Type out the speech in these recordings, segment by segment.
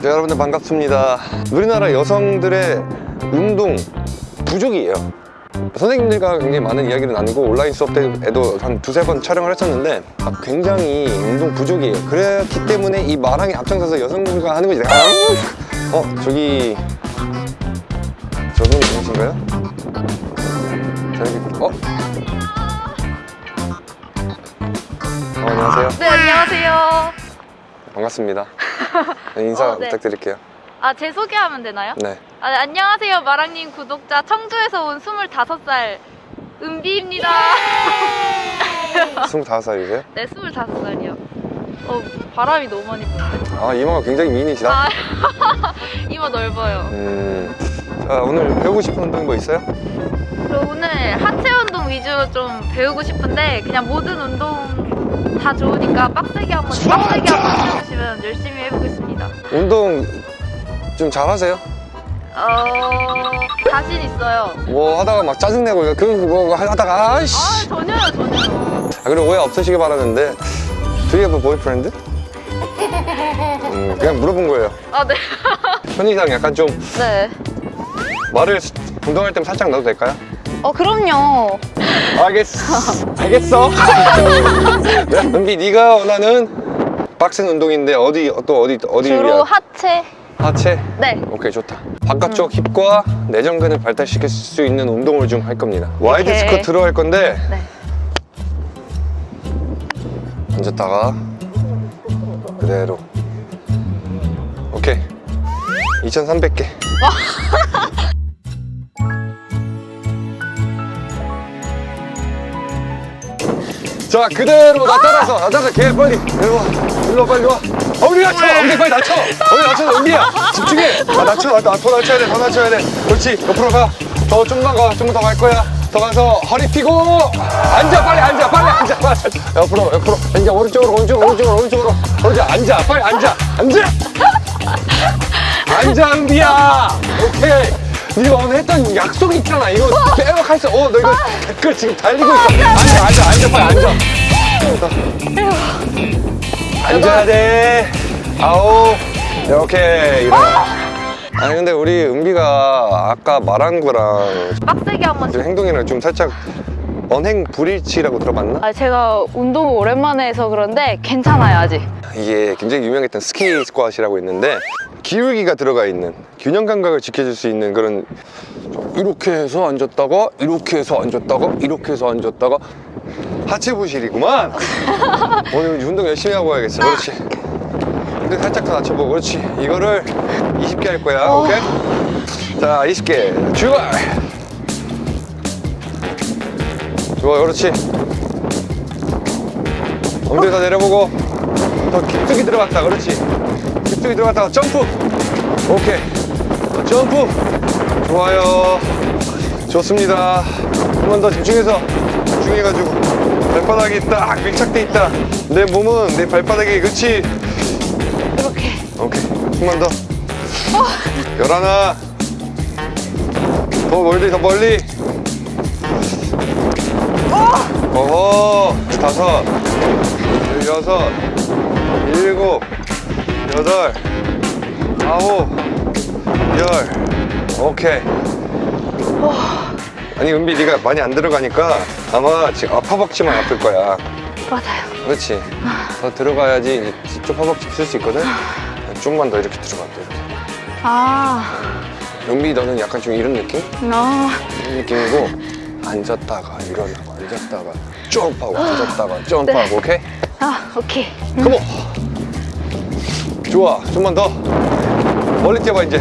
네, 여러분들 반갑습니다. 우리나라 여성들의 운동 부족이에요. 선생님들과 굉장히 많은 이야기를 나누고 온라인 수업 때에도 한 두세 번 촬영을 했었는데 아, 굉장히 운동 부족이에요. 그렇기 때문에 이 마랑이 앞장서서 여성분과 하는 거지. 아, 어 저기 저분 누구신가요? 저기 어? 어 안녕하세요. 네, 안녕하세요. 반갑습니다. 네, 인사 어, 네. 부탁드릴게요 아, 제 소개하면 되나요? 네 아, 네, 안녕하세요, 마랑님 구독자. 청주에서 온 25살 은비입니다. 25살이세요? 네, 25살이요. 어, 바람이 너무 많이 부는데. 아 이마가 굉장히 미인이시다 아, 이마 넓어요. 음, 자 오늘 배우고 싶은 운동 뭐 있어요? 저 오늘 하체 운동 위주로 좀 배우고 싶은데 그냥 모든 운동 다 좋으니까 빡세게 한번 빡세게 한번 해주시면 열심히 해보겠습니다. 운동 좀 잘하세요? 어, 자신 있어요. 뭐 하다가 막 짜증내고 그뭐 하다가 아이씨 아, 전혀요, 전혀요. 아, 그리고 오해 없으시길 바라는데 Do you have a boyfriend? 음, 그냥 물어본 거예요 아, 네. 편의상 약간 좀 네. 반말을 운동할 때면 살짝 넣어도 될까요? 어, 그럼요. 알겠어 알겠어 네, 은비 네가 원하는 빡센 운동인데 어디 또 어디 어디 주로 위한 하체. 하체? 네. 오케이 좋다 바깥쪽 힙과 내전근을 발달시킬 수 있는 운동을 좀 할 겁니다 와이드. 스쿼트로 할 건데 네. 앉았다가 그대로 오케이 2300개 자 그대로 나타나서 나타나서 개 빨리. 일로 와. 일로 와 빨리 와. 엉덩이 낮춰! 엉덩이 빨리 낮춰! 엉덩이 낮춰 은비야. 집중해. 아 낮춰 낮춰 더 낮춰야 돼더 낮춰야 돼. 그렇지 옆으로 가더 좀만 가좀 더갈 거야. 더 가서 허리 펴고. 앉아 빨리 앉아 빨리 앉아 빨리. 옆으로 옆으로. 앉아 오른쪽으로 오른쪽 오른쪽으로 오른쪽으로. 오른쪽 앉아 빨리 앉아. 앉아! 앉아 은비야. 오케이 네가 오늘 했던 약속이 있잖아. 이거 빼먹 할수 어 너 이거 댓글 지금 달리고 있어. 앉아 앉아 앉아 빨리 앉아. 앉아야 돼. 아홉 오케이 일어나 아니 근데 우리 은비가 아까 말한 거랑 빡세게 한번. 좀 행동이랑 좀 살짝 언행 불일치라고 들어봤나? 아, 제가 운동을 오랜만에 해서 그런데 괜찮아요, 아직. 이게 굉장히 유명했던 스키 스쿼트이라고 있는데 기울기가 들어가 있는 균형 감각을 지켜줄 수 있는 그런 이렇게 해서 앉았다가 이렇게 해서 앉았다가 이렇게 해서 앉았다가 하체 부실이구만. 오늘 운동 열심히 하고 와야겠어. 그렇지. 근데 살짝 더 낮춰보고. 그렇지. 이거를 20개 할 거야. 오케이? 자 20개. 출발! 좋아 그렇지. 엉덩이 더 내려보고 더 깊숙이 들어갔다. 그렇지 깊숙이 들어갔다가 점프. 오케이. 더 점프. 좋아요. 좋습니다. 한 번 더 집중해서 집중해가지고 발바닥이 딱 밀착돼 있다. 내 몸은 내 발바닥에 그렇지? 이렇게. 오케이. 한번 더. 열하나. 더 멀리 더 멀리. 어허. 다섯. 여섯. 일곱 여덟 아홉 열 오케이 아니 은비 네가 많이 안 들어가니까 아마 지금 아, 허벅지만 아플 거야 맞아요. 그렇지 더 들어가야지 이제 쪽 허벅지 쓸 수 있거든 좀만 더 이렇게 들어가 또 이렇게 아, 은비 너는 약간 좀 이런 느낌? 아. 이런 느낌이고 앉았다가 일어나고 앉았다가 점프하고 앉았다가 점프하고 오케이? 아, 오케이. 컴온 좋아. 좀만 더. 멀리 뛰어봐 이제.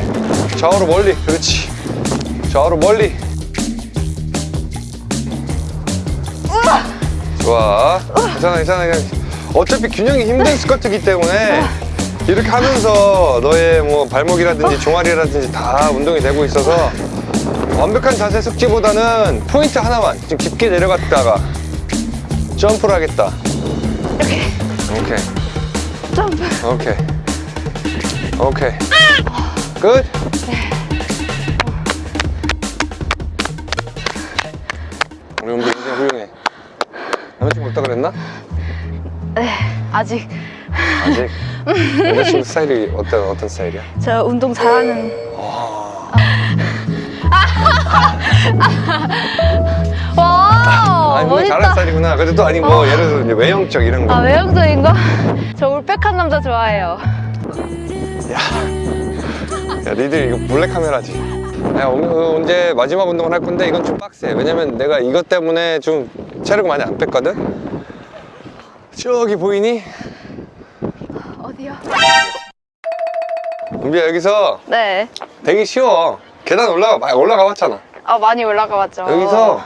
좌우로 멀리. 그렇지. 좌우로 멀리. 좋아. 괜찮아 괜찮아 그냥 어차피 균형이 힘든 스쿼트이기 때문에 이렇게 하면서 너의 뭐 발목이라든지 종아리라든지 다 운동이 되고 있어서 완벽한 자세 숙지보다는 포인트 하나만 좀 깊게 내려갔다가 점프를 하겠다. 이렇게. 오케이. 점프. 오케이 오케이 끝 우리 은비 굉장히 훌륭해 남자친구 없다 그랬나? 네, 아직. 아직 여자친구 스타일이 어떤 어떤 스타일이야? 저 운동 잘하는. 와, 아니 뭐 잘하는 스타일이구나. 그래도 또 아니 뭐 예를 들어 외형적 이런 거. 아, 외형적인 거? 저 울백한 남자 좋아해요. 야 니들 이거 몰래 카메라지. 야 오늘 언제 마지막 운동을 할 건데 이건 좀 빡세. 왜냐면 내가 이것 때문에 좀 체력을 많이 안 뺐거든. 저기 보이니? 어디요? 은비야 여기서 네. 되게 쉬워. 계단 올라가 많이 올라가 봤잖아. 아, 많이 올라가 봤죠. 여기서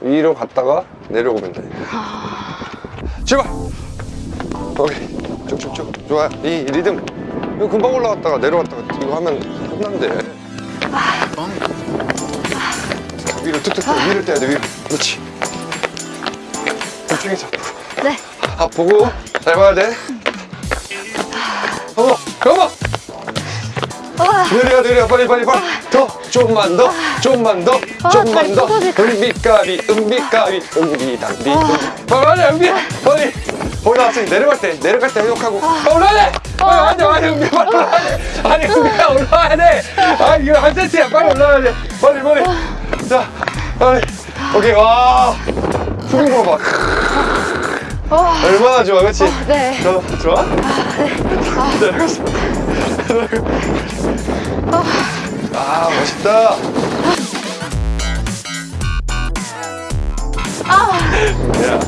위로 갔다가 내려오면 돼. 출발! 오케이. 쭉쭉쭉. 좋아. 이 리듬. 이거 금방 올라갔다가 내려갔다가 이거 하면 끝난대. 위로 툭툭 위로 떼야 돼, 위로. 그렇지. 집중해서. 네. 아, 보고 잘 봐야 돼. 어머, 어머! 우와. 느려 느려 빨리 빨리 빨리 더 좀만 더 좀만 더 좀만 다리 더 은비까비 은비까비 은비당비 빨리 은비 빨리 거기 나왔으니 내려갈 때 내려갈 때 회복하고 아, 올라야 돼 빨리 와야 돼 와야 돼 은비 빨리 올라야 돼 아니 은비야 올라와야 돼아 이거 한 세트야 빨리 올라와야 돼 빨리 빨리 자 빨리 오케이 와 푸는 거 봐. 와. 얼마나 좋아, 그렇지? 네. 저, 좋아? 내려갔어. 아, 멋있다. 야.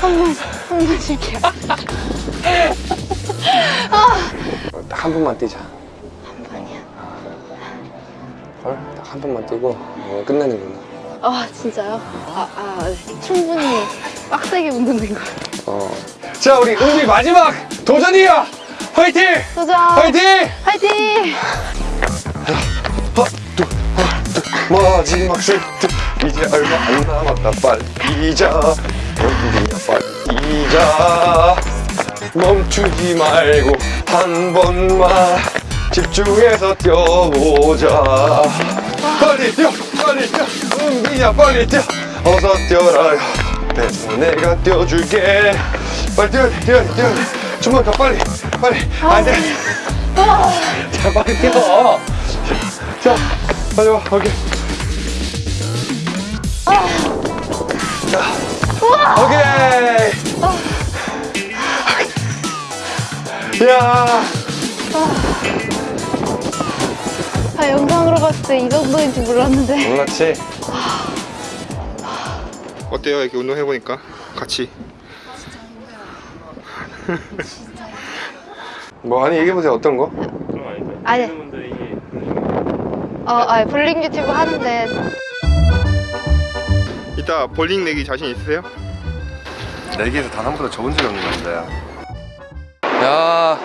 한번 쉴게요. 딱한 번만 뛰자. 한 번이야? 헐, 딱한 번만 뛰고 어, 끝내는구나. 아, 진짜요? 아, 아, 네. 충분히 빡세게 운동된 거. 어. 자, 우리 은비 마지막 도전이야! 화이팅! 도전! 화이팅! 화이팅! 하나, 둘, 하나, 둘. 마지막 세트. 이제 얼마 안 남았다. 빨리 이자. 은비야, 빨리 이자. 멈추지 말고 한 번만 집중해서 뛰어보자. 빨리 뛰어, 빨리 뛰어. 은비야, 빨리 뛰어. 어서 뛰어라. 내가 내가 뛰어줄게. 빨리 뛰어, 뛰어, 뛰어. 좀만 더 빨리, 빨리. 안 돼. 자, 빨리 뛰어. 자, 빨리 와, 오케이. 자, 오케이. 야, 아, 영상으로 봤을 때 이 정도인지 몰랐는데. 몰랐지? 어때요? 이렇게 운동해보니까 같이 뭐 아니 얘기해 보세요. 어떤 거? 아니. 어, 아, 볼링 유튜브 하는데 이따 볼링 내기 자신 있으세요? 내기에서 단 한 번도 적은 적이 없는 남자야. 야,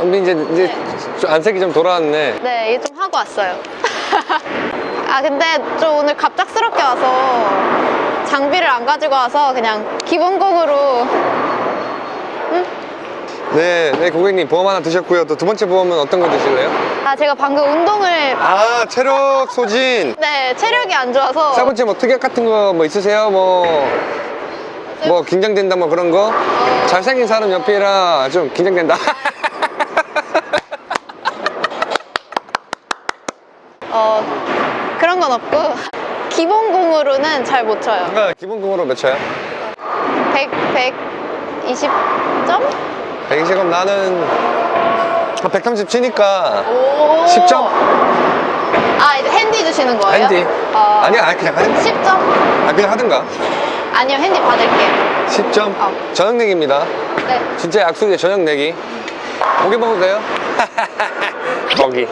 은비 이제 이제 좀 안색이 좀 돌아왔네. 네, 이게 좀 하고 왔어요. 아, 근데 좀 오늘 갑작스럽게 와서 장비를 안 가지고 와서 그냥 기본곡으로 네, 네 고객님 보험 하나 드셨고요. 또 두 번째 보험은 어떤 거 드실래요? 아, 제가 방금 운동을 아, 체력 소진. 네, 체력이 안 좋아서 세 번째 뭐 특약 같은 거 뭐 있으세요? 뭐, 뭐 긴장된다 뭐 그런 거? 잘생긴 사람 옆이라 좀 긴장된다. 어, 그런 건 없고 기본공으로는 잘 못 쳐요. 아, 기본금으로 몇 초야? 100, 120점? 120은 나는 130 치니까 오. 10점? 아, 이제 핸디 주시는 거예요? 핸디. 어, 아니야, 아니, 그냥 하든가. 10점? 아, 그냥 하든가. 아니요, 핸디 받을게요. 10점? 어. 저녁 내기입니다. 네. 진짜 약속이에요, 저녁 내기. 고기 돼요? 고기.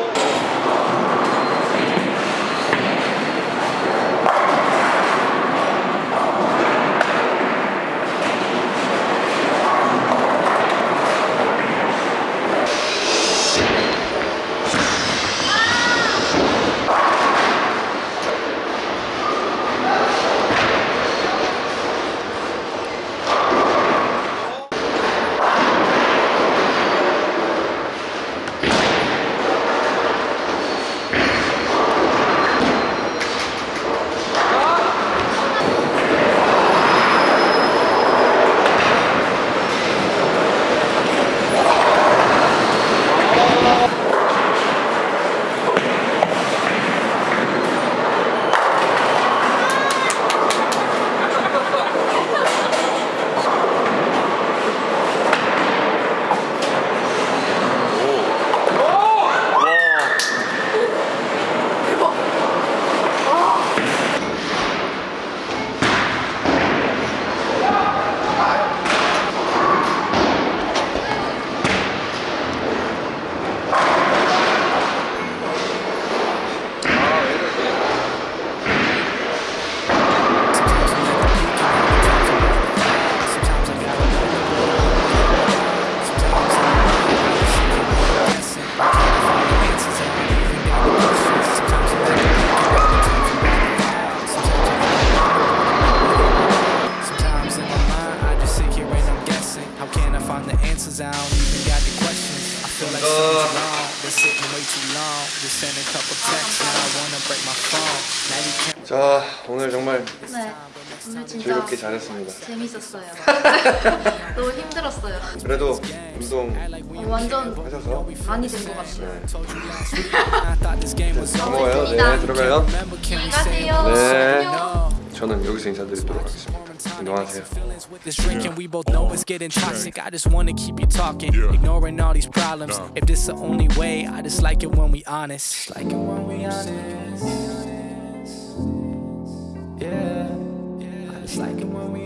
자 오늘 정말 네. 오늘 진짜 즐겁게 잘했습니다. 재밌었어요. 너무 힘들었어요. 그래도 운동 어, 완전 하셔서 많이 된 것 같아요. Over. 먹어요. 네 들어가요. 안녕히 가세요. 네. 안녕. 저는 여기서 인사드리도록 하겠습니다. 운동하세요. with this drinking? We both know it's getting toxic. I just wanna keep you talking, ignoring all these problems. If this the only way, I just like it when we honest. Like it when we honest. Yeah, I just like it when we honest.